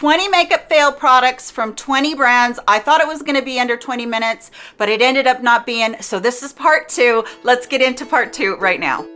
20 makeup fail products from 20 brands. I thought it was gonna be under 20 minutes, but it ended up not being. So this is part two. Let's get into part two right now.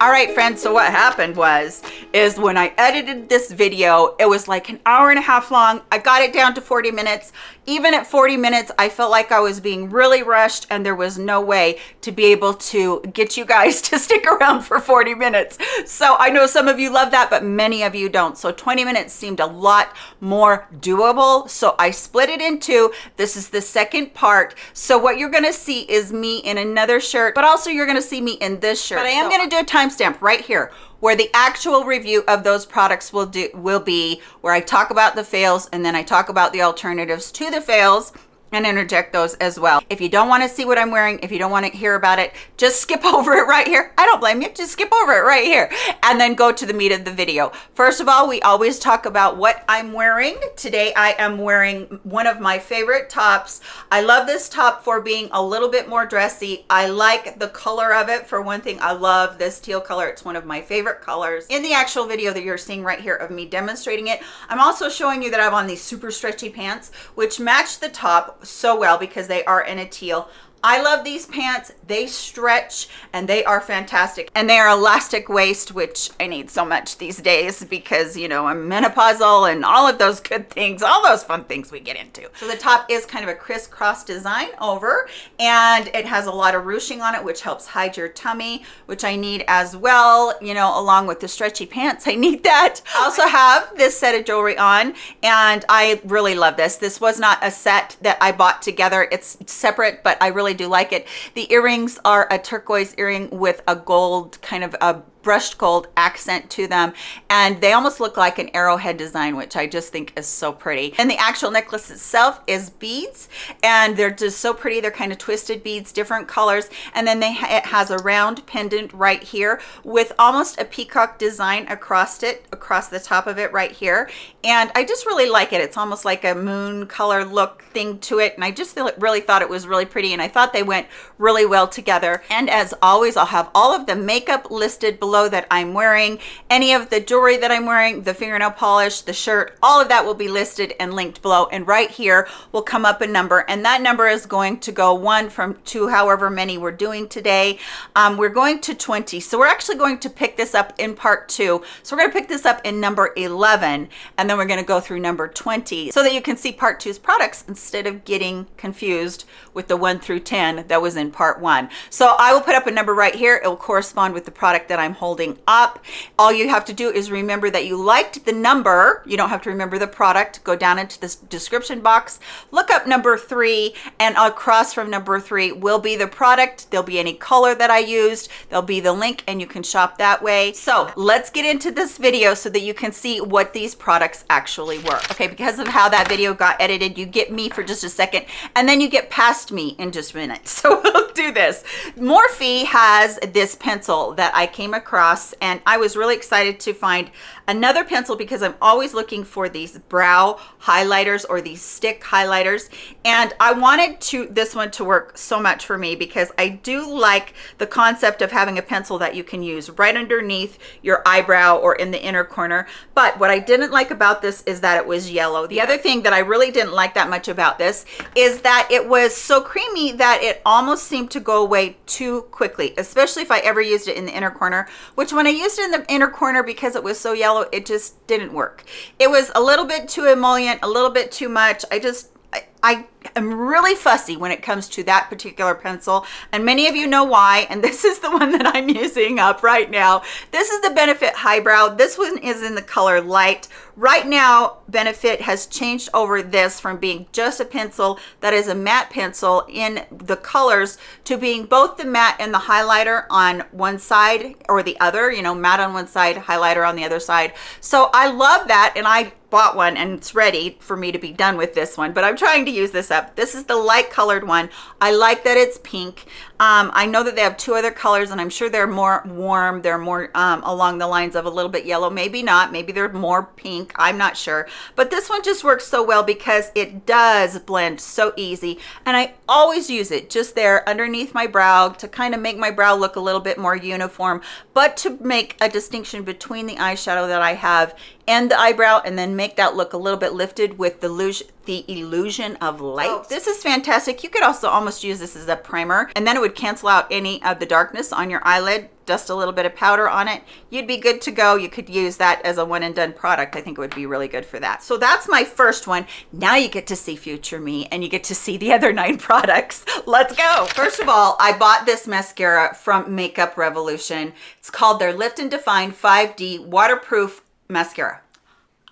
All right, friends, so what happened was, is when I edited this video, it was like an hour and a half long. I got it down to 40 minutes. Even at 40 minutes, I felt like I was being really rushed and there was no way to be able to get you guys to stick around for 40 minutes. So I know some of you love that, but many of you don't. So 20 minutes seemed a lot more doable. So I split it in two. This is the second part. So what you're gonna see is me in another shirt, but also you're gonna see me in this shirt. But I am so, gonna do a timestamp right here where the actual review of those products will do will be where I talk about the fails and then I talk about the alternatives to the fails and interject those as well. If you don't want to see what I'm wearing, if you don't want to hear about it, just skip over it right here. I don't blame you. Just skip over it right here and then go to the meat of the video. First of all, we always talk about what I'm wearing. Today, I am wearing one of my favorite tops. I love this top for being a little bit more dressy. I like the color of it. For one thing, I love this teal color. It's one of my favorite colors. In the actual video that you're seeing right here of me demonstrating it, I'm also showing you that I have on these super stretchy pants, which match the top so well because they are in a teal I love these pants. They stretch and they are fantastic. And they are elastic waist, which I need so much these days because, you know, I'm menopausal and all of those good things, all those fun things we get into. So the top is kind of a crisscross design over and it has a lot of ruching on it, which helps hide your tummy, which I need as well, you know, along with the stretchy pants. I need that. I also have this set of jewelry on and I really love this. This was not a set that I bought together. It's separate, but I really do like it. The earrings are a turquoise earring with a gold kind of a brushed gold accent to them and they almost look like an arrowhead design which i just think is so pretty. And the actual necklace itself is beads and they're just so pretty. They're kind of twisted beads different colors and then they ha it has a round pendant right here with almost a peacock design across it across the top of it right here. And i just really like it. It's almost like a moon color look thing to it and i just really thought it was really pretty and i thought they went really well together. And as always i'll have all of the makeup listed below below that I'm wearing, any of the jewelry that I'm wearing, the fingernail polish, the shirt, all of that will be listed and linked below. And right here will come up a number and that number is going to go one from two, however many we're doing today. Um, we're going to 20. So we're actually going to pick this up in part two. So we're going to pick this up in number 11 and then we're going to go through number 20 so that you can see part two's products instead of getting confused with the one through 10 that was in part one. So I will put up a number right here. It will correspond with the product that I'm holding up. All you have to do is remember that you liked the number. You don't have to remember the product. Go down into this description box, look up number three, and across from number three will be the product. There'll be any color that I used. There'll be the link and you can shop that way. So let's get into this video so that you can see what these products actually were. Okay, because of how that video got edited, you get me for just a second and then you get past me in just a minute. So we'll do this. Morphe has this pencil that I came across and I was really excited to find another pencil because I'm always looking for these brow highlighters or these stick highlighters. And I wanted to this one to work so much for me because I do like the concept of having a pencil that you can use right underneath your eyebrow or in the inner corner. But what I didn't like about this is that it was yellow. The other thing that I really didn't like that much about this is that it was so creamy that it almost seemed to go away too quickly especially if I ever used it in the inner corner which when I used it in the inner corner because it was so yellow, it just didn't work. It was a little bit too emollient, a little bit too much. I just, I, I am really fussy when it comes to that particular pencil and many of you know why and this is the one that I'm using up right now. This is the Benefit Highbrow. This one is in the color light. Right now Benefit has changed over this from being just a pencil that is a matte pencil in the colors to being both the matte and the highlighter on one side or the other, you know, matte on one side, highlighter on the other side. So I love that and I bought one and it's ready for me to be done with this one, but I'm trying to use this up. This is the light colored one. I like that it's pink. Um, I know that they have two other colors and I'm sure they're more warm. They're more um, along the lines of a little bit yellow, maybe not. Maybe they're more pink. I'm not sure. But this one just works so well because it does blend so easy. And I always use it just there underneath my brow to kind of make my brow look a little bit more uniform, but to make a distinction between the eyeshadow that I have and the eyebrow and then make that look a little bit lifted with the illusion, the illusion of light. Oh. This is fantastic. You could also almost use this as a primer and then it would cancel out any of the darkness on your eyelid dust a little bit of powder on it you'd be good to go. You could use that as a one and done product. I think it would be really good for that. So that's my first one. Now you get to see future me and you get to see the other nine products. Let's go. First of all i bought this mascara from makeup revolution. It's called their lift and define 5d waterproof mascara.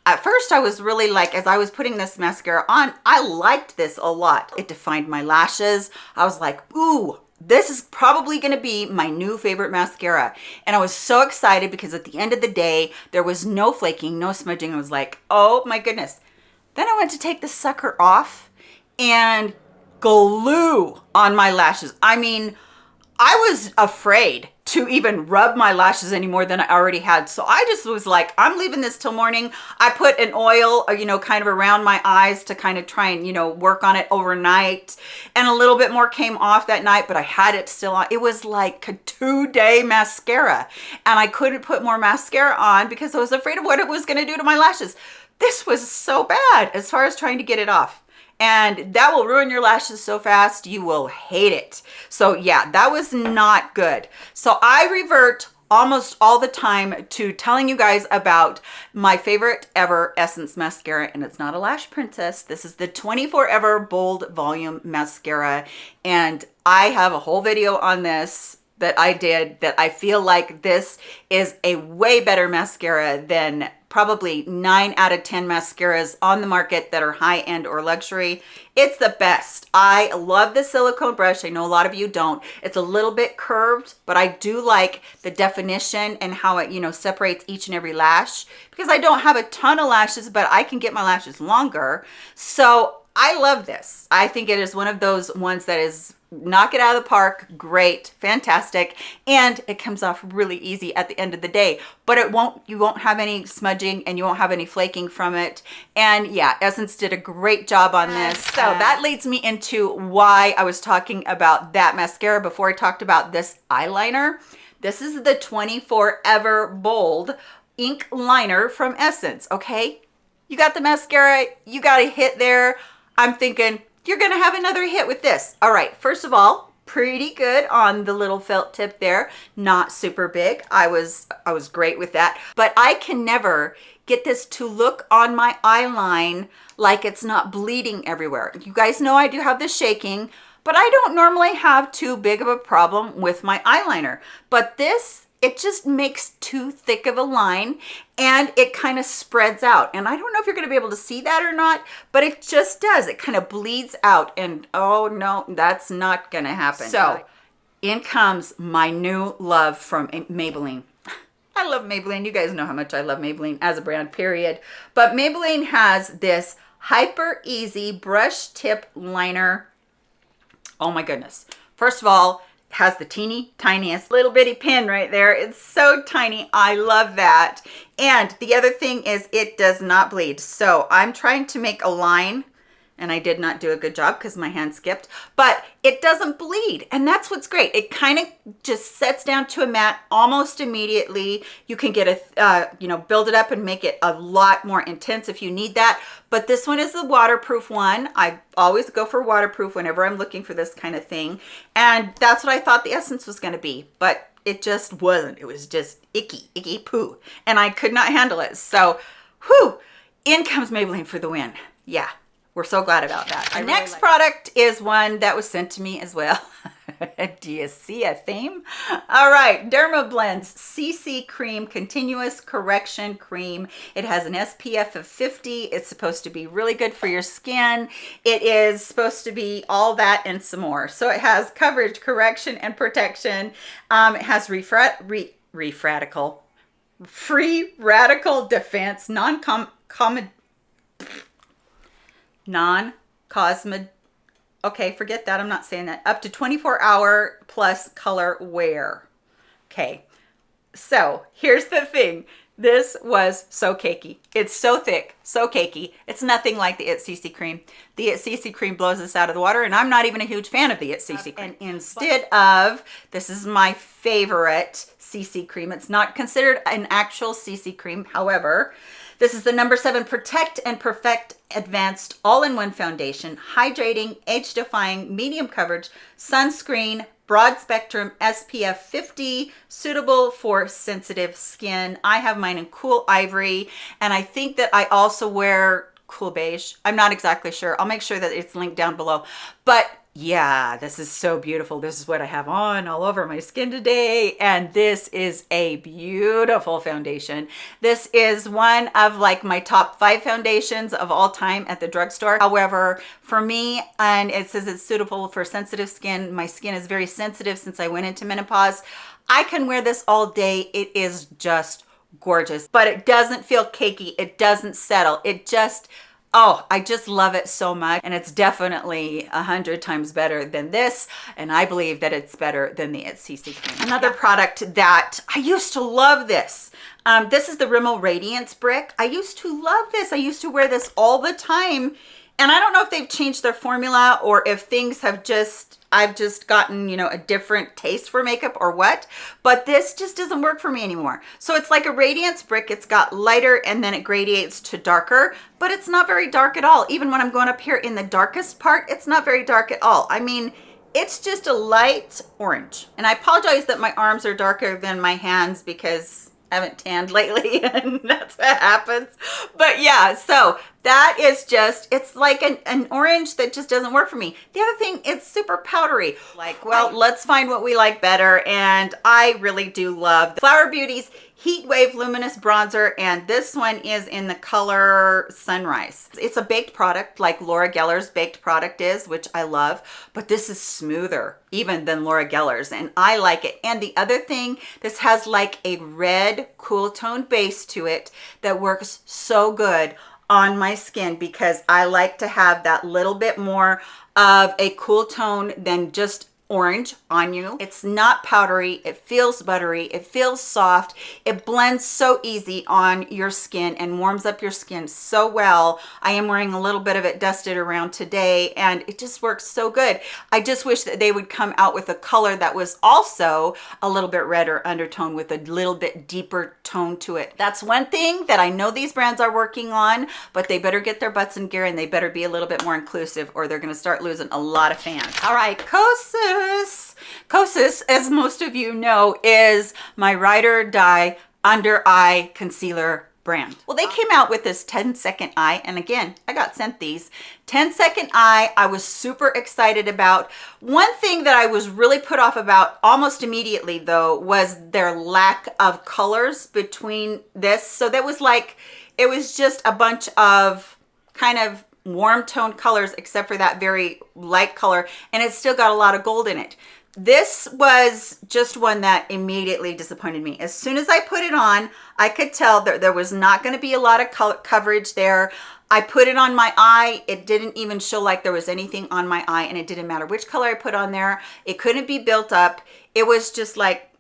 At first I was really like, as I was putting this mascara on, I liked this a lot. It defined my lashes. I was like, ooh, this is probably going to be my new favorite mascara. And I was so excited because at the end of the day, there was no flaking, no smudging. I was like, oh my goodness. Then I went to take the sucker off and glue on my lashes. I mean, I was afraid to even rub my lashes any more than I already had. So I just was like, I'm leaving this till morning. I put an oil, uh, you know, kind of around my eyes to kind of try and, you know, work on it overnight. And a little bit more came off that night, but I had it still on. It was like a two day mascara. And I couldn't put more mascara on because I was afraid of what it was going to do to my lashes. This was so bad as far as trying to get it off and that will ruin your lashes so fast you will hate it. So yeah that was not good. So i revert almost all the time to telling you guys about my favorite ever essence mascara and it's not a lash princess. This is the 24 ever bold volume mascara and i have a whole video on this that I did that I feel like this is a way better mascara than probably nine out of 10 mascaras on the market that are high end or luxury. It's the best. I love the silicone brush. I know a lot of you don't. It's a little bit curved, but I do like the definition and how it, you know, separates each and every lash because I don't have a ton of lashes, but I can get my lashes longer. So I love this. I think it is one of those ones that is knock it out of the park great fantastic and it comes off really easy at the end of the day. But it won't you won't have any smudging and you won't have any flaking from it. And yeah essence did a great job on this. So that leads me into why i was talking about that mascara before i talked about this eyeliner. This is the 24 ever bold ink liner from essence okay? You got the mascara you got a hit there. I'm thinking you're gonna have another hit with this. All right, first of all, pretty good on the little felt tip there. Not super big. I was, I was great with that. But I can never get this to look on my eye line like it's not bleeding everywhere. You guys know I do have the shaking, but I don't normally have too big of a problem with my eyeliner. But this it just makes too thick of a line and it kind of spreads out. And I don't know if you're going to be able to see that or not, but it just does. It kind of bleeds out and oh no, that's not going to happen. So in comes my new love from Maybelline. I love Maybelline. You guys know how much I love Maybelline as a brand, period. But Maybelline has this Hyper Easy Brush Tip Liner. Oh my goodness. First of all, has the teeny tiniest little bitty pin right there. It's so tiny. I love that. And the other thing is it does not bleed. So I'm trying to make a line and I did not do a good job because my hand skipped, but it doesn't bleed. And that's what's great. It kind of just sets down to a mat almost immediately. You can get a, uh, you know, build it up and make it a lot more intense if you need that. But this one is the waterproof one. I always go for waterproof whenever I'm looking for this kind of thing. And that's what I thought the essence was going to be. But it just wasn't. It was just icky, icky poo. And I could not handle it. So, whew, in comes Maybelline for the win. Yeah, we're so glad about that. The really next like product it. is one that was sent to me as well. Do you see a theme? All right, Dermablends CC Cream Continuous Correction Cream. It has an SPF of 50. It's supposed to be really good for your skin. It is supposed to be all that and some more. So it has coverage, correction, and protection. Um, it has refrat, re, refratical, free radical defense, non-com, non-cosmet okay, forget that. I'm not saying that. Up to 24 hour plus color wear. Okay, so here's the thing. This was so cakey. It's so thick, so cakey. It's nothing like the It CC cream. The It CC cream blows us out of the water, and I'm not even a huge fan of the It CC cream. And instead of, this is my favorite CC cream. It's not considered an actual CC cream, however, this is the number seven Protect and Perfect Advanced All-in-One Foundation, hydrating, age-defying, medium coverage, sunscreen, broad spectrum SPF 50, suitable for sensitive skin. I have mine in cool ivory, and I think that I also wear cool beige. I'm not exactly sure. I'll make sure that it's linked down below. But yeah, this is so beautiful. This is what I have on all over my skin today. And this is a beautiful foundation. This is one of like my top five foundations of all time at the drugstore. However, for me, and it says it's suitable for sensitive skin. My skin is very sensitive since I went into menopause. I can wear this all day. It is just gorgeous, but it doesn't feel cakey. It doesn't settle. It just, Oh, I just love it so much. And it's definitely a hundred times better than this. And I believe that it's better than the CC cream. Another product that I used to love this. Um, this is the Rimmel Radiance Brick. I used to love this. I used to wear this all the time. And I don't know if they've changed their formula or if things have just I've just gotten, you know, a different taste for makeup or what, but this just doesn't work for me anymore. So it's like a radiance brick. It's got lighter and then it gradiates to darker, but it's not very dark at all. Even when I'm going up here in the darkest part, it's not very dark at all. I mean, it's just a light orange. And I apologize that my arms are darker than my hands because haven't tanned lately and that's what happens. But yeah, so that is just it's like an, an orange that just doesn't work for me. The other thing it's super powdery. Like well let's find what we like better and i really do love the flower beauties heat wave luminous bronzer and this one is in the color sunrise. It's a baked product like laura geller's baked product is which i love but this is smoother even than laura geller's and i like it. And the other thing this has like a red cool tone base to it that works so good on my skin because I like to have that little bit more of a cool tone than just orange on you. It's not powdery. It feels buttery. It feels soft. It blends so easy on your skin and warms up your skin so well. I am wearing a little bit of it dusted around today and it just works so good. I just wish that they would come out with a color that was also a little bit redder undertone with a little bit deeper tone to it. That's one thing that I know these brands are working on, but they better get their butts in gear and they better be a little bit more inclusive or they're going to start losing a lot of fans. All right, Kosas Kosas. Kosas, as most of you know, is my ride or die under eye concealer brand. Well, they came out with this 10 second eye. And again, I got sent these 10 second eye. I was super excited about one thing that I was really put off about almost immediately though, was their lack of colors between this. So that was like, it was just a bunch of kind of warm tone colors except for that very light color and it's still got a lot of gold in it. This was just one that immediately disappointed me. As soon as i put it on i could tell that there was not going to be a lot of color coverage there. I put it on my eye. It didn't even show like there was anything on my eye and it didn't matter which color i put on there. It couldn't be built up. It was just like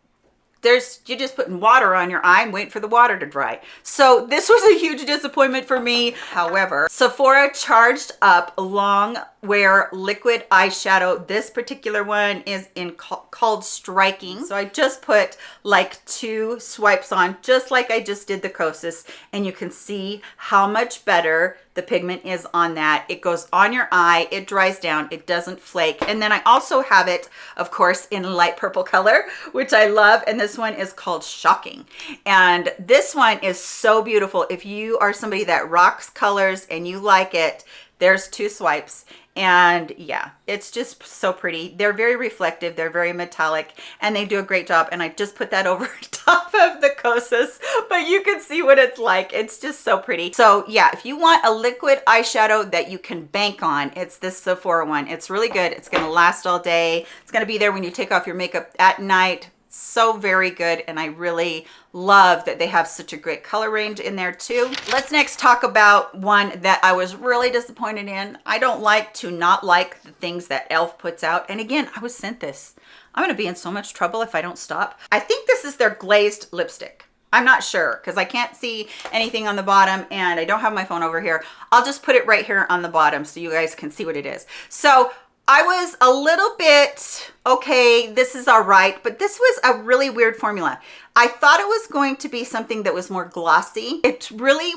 there's you're just putting water on your eye and wait for the water to dry. So this was a huge disappointment for me. However sephora charged up long wear liquid eyeshadow this particular one is in called striking. So i just put like two swipes on just like i just did the kosas and you can see how much better the pigment is on that. It goes on your eye it dries down it doesn't flake. And then i also have it of course in light purple color which i love and this one is called shocking. And this one is so beautiful. If you are somebody that rocks colors and you like it there's two swipes and yeah it's just so pretty. They're very reflective they're very metallic and they do a great job and i just put that over top of the kosas but you can see what it's like. It's just so pretty. So yeah if you want a liquid eyeshadow that you can bank on it's this sephora one. It's really good. It's going to last all day. It's going to be there when you take off your makeup at night so very good and I really love that they have such a great color range in there too. Let's next talk about one that I was really disappointed in. I don't like to not like the things that e.l.f. puts out. And again, I was sent this. I'm gonna be in so much trouble if I don't stop. I think this is their glazed lipstick. I'm not sure because I can't see anything on the bottom and I don't have my phone over here. I'll just put it right here on the bottom so you guys can see what it is. So I was a little bit, okay, this is all right, but this was a really weird formula. I thought it was going to be something that was more glossy. It really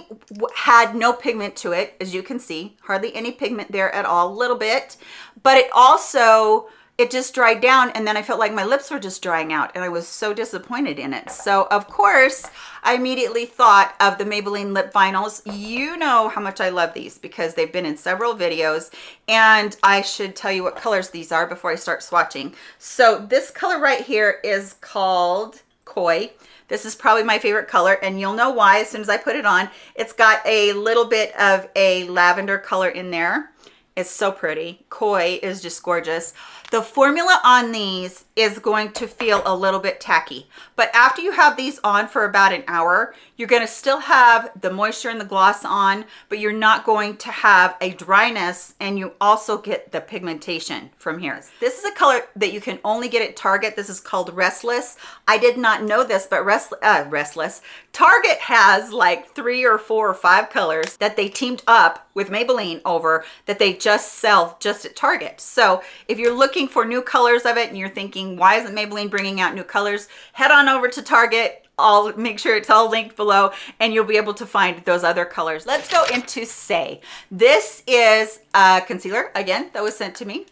had no pigment to it, as you can see, hardly any pigment there at all, a little bit, but it also it just dried down and then I felt like my lips were just drying out and I was so disappointed in it. So of course, I immediately thought of the Maybelline lip vinyls. You know how much I love these because they've been in several videos and I should tell you what colors these are before I start swatching. So this color right here is called Koi. This is probably my favorite color and you'll know why as soon as I put it on. It's got a little bit of a lavender color in there. It's so pretty. Koi is just gorgeous. The formula on these is going to feel a little bit tacky, but after you have these on for about an hour, you're going to still have the moisture and the gloss on, but you're not going to have a dryness and you also get the pigmentation from here. This is a color that you can only get at Target. This is called Restless. I did not know this, but Rest, uh, Restless. Target has like three or four or five colors that they teamed up with Maybelline over that they just sell just at Target. So if you're looking for new colors of it and you're thinking, why isn't Maybelline bringing out new colors? Head on over to Target. I'll make sure it's all linked below and you'll be able to find those other colors. Let's go into Saie. This is a concealer, again, that was sent to me.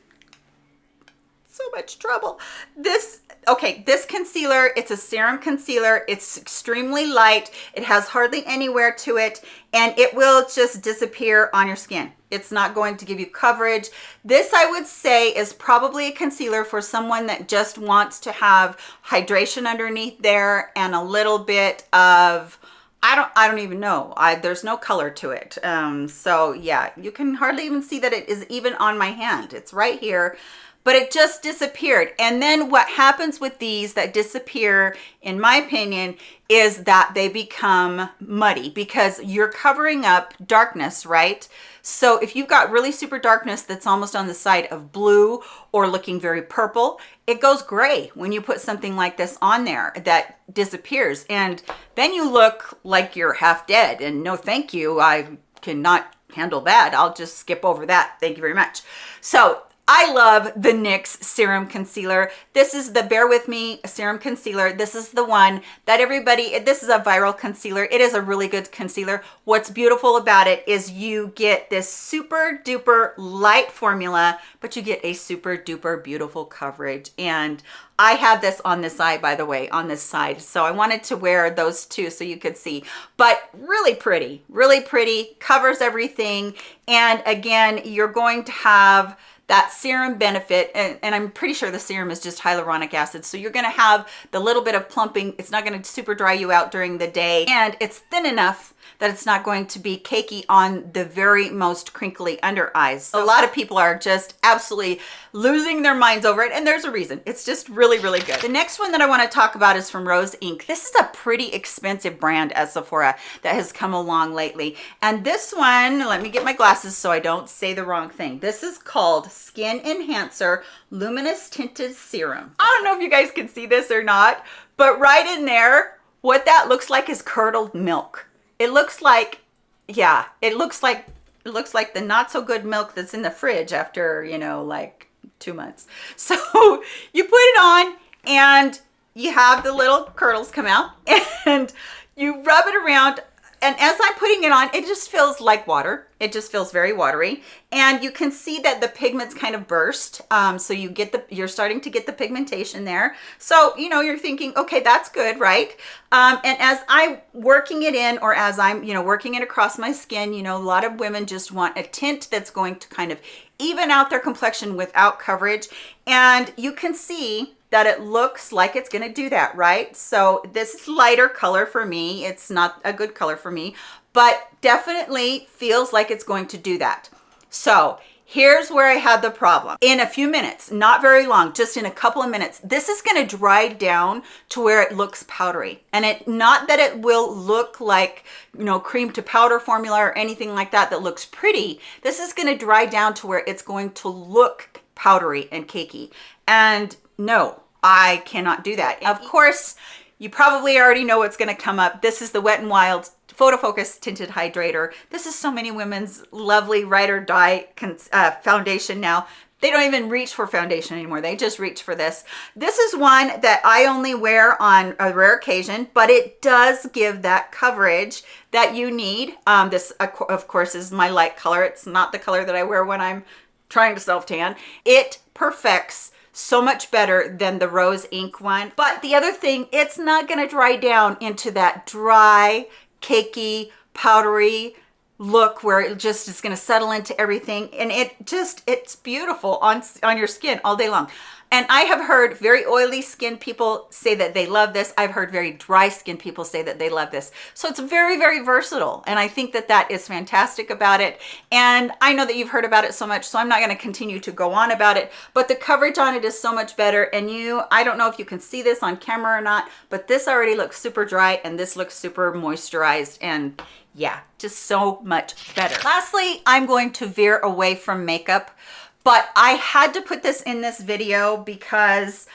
So much trouble. This okay this concealer it's a serum concealer it's extremely light it has hardly any wear to it and it will just disappear on your skin it's not going to give you coverage. This I would say is probably a concealer for someone that just wants to have hydration underneath there and a little bit of I don't I don't even know. I there's no color to it. Um so yeah, you can hardly even see that it is even on my hand. It's right here but it just disappeared. And then what happens with these that disappear, in my opinion, is that they become muddy because you're covering up darkness, right? So if you've got really super darkness that's almost on the side of blue or looking very purple, it goes gray when you put something like this on there that disappears. And then you look like you're half dead and no thank you, I cannot handle that. I'll just skip over that. Thank you very much. So I love the NYX Serum Concealer. This is the Bare With Me Serum Concealer. This is the one that everybody, this is a viral concealer. It is a really good concealer. What's beautiful about it is you get this super duper light formula, but you get a super duper beautiful coverage. And I have this on this side, by the way, on this side. So I wanted to wear those two so you could see, but really pretty, really pretty, covers everything. And again, you're going to have that serum benefit and, and, i'm pretty sure the serum is just hyaluronic acid. So you're going to have the little bit of plumping. It's not going to super dry you out during the day and it's thin enough that it's not going to be cakey on the very most crinkly under eyes. A lot of people are just absolutely losing their minds over it and there's a reason. It's just really, really good. The next one that I want to talk about is from Rose Inc. This is a pretty expensive brand at Sephora that has come along lately. And this one, let me get my glasses so I don't say the wrong thing. This is called Skin Enhancer Luminous Tinted Serum. I don't know if you guys can see this or not, but right in there, what that looks like is curdled milk it looks like yeah it looks like it looks like the not so good milk that's in the fridge after you know like two months. So you put it on and you have the little curdles come out and you rub it around and as I'm putting it on, it just feels like water. It just feels very watery. And you can see that the pigments kind of burst. Um, so you get the, you're starting to get the pigmentation there. So, you know, you're thinking, okay, that's good, right? Um, and as I'm working it in or as I'm, you know, working it across my skin, you know, a lot of women just want a tint that's going to kind of even out their complexion without coverage. And you can see that it looks like it's going to do that, right? So this is lighter color for me. It's not a good color for me, but definitely feels like it's going to do that. So Here's where I had the problem. In a few minutes, not very long, just in a couple of minutes, this is gonna dry down to where it looks powdery. And it not that it will look like, you know, cream to powder formula or anything like that that looks pretty. This is gonna dry down to where it's going to look powdery and cakey. And no, I cannot do that. Of course, you probably already know what's gonna come up. This is the Wet n Wild Photo Focus Tinted Hydrator. This is so many women's lovely ride or die uh, foundation now. They don't even reach for foundation anymore. They just reach for this. This is one that I only wear on a rare occasion, but it does give that coverage that you need. Um, this, of course, is my light color. It's not the color that I wear when I'm trying to self tan. It perfects so much better than the Rose Inc one. But the other thing, it's not gonna dry down into that dry, cakey, powdery look where it just is going to settle into everything and it just it's beautiful on on your skin all day long and I have heard very oily skin people say that they love this. I've heard very dry skin people say that they love this. So it's very, very versatile. And I think that that is fantastic about it. And I know that you've heard about it so much, so I'm not gonna continue to go on about it, but the coverage on it is so much better. And you, I don't know if you can see this on camera or not, but this already looks super dry and this looks super moisturized and yeah, just so much better. Lastly, I'm going to veer away from makeup but I had to put this in this video because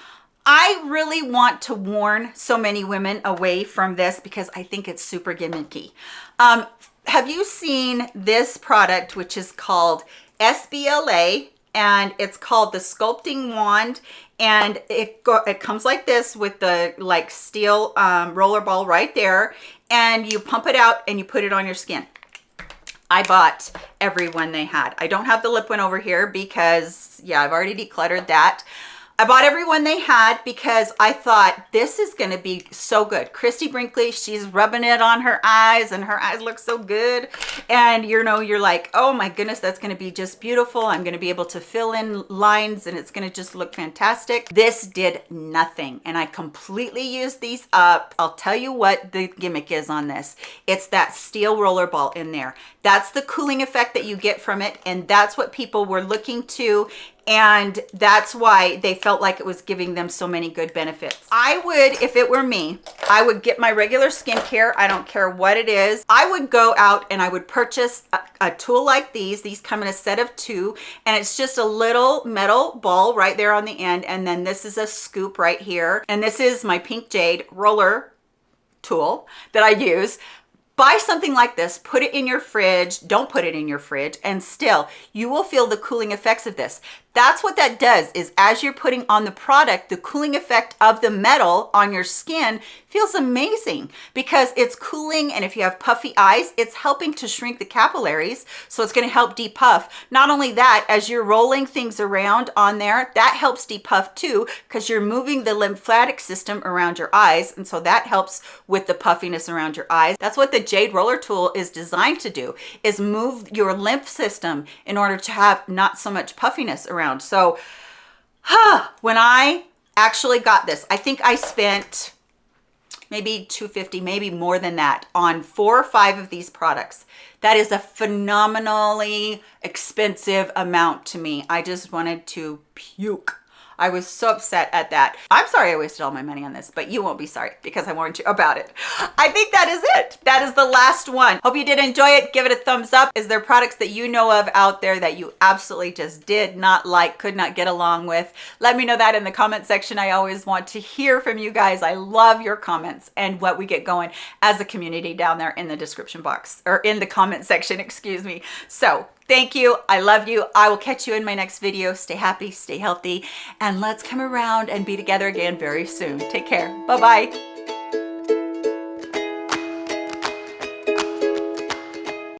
I really want to warn so many women away from this because I think it's super gimmicky. Um, have you seen this product, which is called SBLA, and it's called the Sculpting Wand, and it, go, it comes like this with the like steel um, roller ball right there, and you pump it out and you put it on your skin. I bought every one they had. I don't have the lip one over here because, yeah, I've already decluttered that. I bought every one they had because I thought this is going to be so good. Christie Brinkley, she's rubbing it on her eyes and her eyes look so good. And you know, you're like, oh my goodness, that's going to be just beautiful. I'm going to be able to fill in lines and it's going to just look fantastic. This did nothing and I completely used these up. I'll tell you what the gimmick is on this. It's that steel roller ball in there. That's the cooling effect that you get from it. And that's what people were looking to and that's why they felt like it was giving them so many good benefits. I would, if it were me, I would get my regular skincare. I don't care what it is. I would go out and I would purchase a, a tool like these. These come in a set of two and it's just a little metal ball right there on the end. And then this is a scoop right here. And this is my pink jade roller tool that I use buy something like this put it in your fridge don't put it in your fridge and still you will feel the cooling effects of this that's what that does is as you're putting on the product, the cooling effect of the metal on your skin feels amazing because it's cooling. And if you have puffy eyes, it's helping to shrink the capillaries. So it's going to help depuff. Not only that, as you're rolling things around on there, that helps depuff too, because you're moving the lymphatic system around your eyes. And so that helps with the puffiness around your eyes. That's what the Jade Roller Tool is designed to do, is move your lymph system in order to have not so much puffiness around. So huh, when I actually got this, I think I spent maybe 250 maybe more than that on four or five of these products. That is a phenomenally expensive amount to me. I just wanted to puke I was so upset at that. I'm sorry I wasted all my money on this, but you won't be sorry because I warned you about it. I think that is it. That is the last one. Hope you did enjoy it. Give it a thumbs up. Is there products that you know of out there that you absolutely just did not like, could not get along with? Let me know that in the comment section. I always want to hear from you guys. I love your comments and what we get going as a community down there in the description box or in the comment section, excuse me. So Thank you. I love you. I will catch you in my next video. Stay happy, stay healthy, and let's come around and be together again very soon. Take care. Bye-bye.